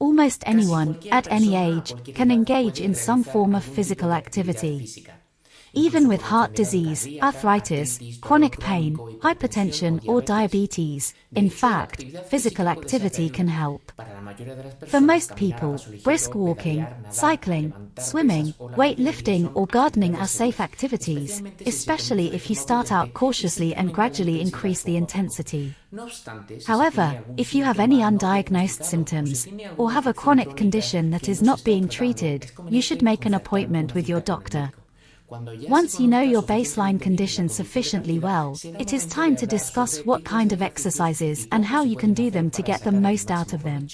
Almost anyone, at any age, can engage in some form of physical activity. Even with heart disease, arthritis, chronic pain, hypertension or diabetes, in fact, physical activity can help. For most people, brisk walking, cycling, swimming, weightlifting or gardening are safe activities, especially if you start out cautiously and gradually increase the intensity. However, if you have any undiagnosed symptoms, or have a chronic condition that is not being treated, you should make an appointment with your doctor. Once you know your baseline condition sufficiently well, it is time to discuss what kind of exercises and how you can do them to get the most out of them.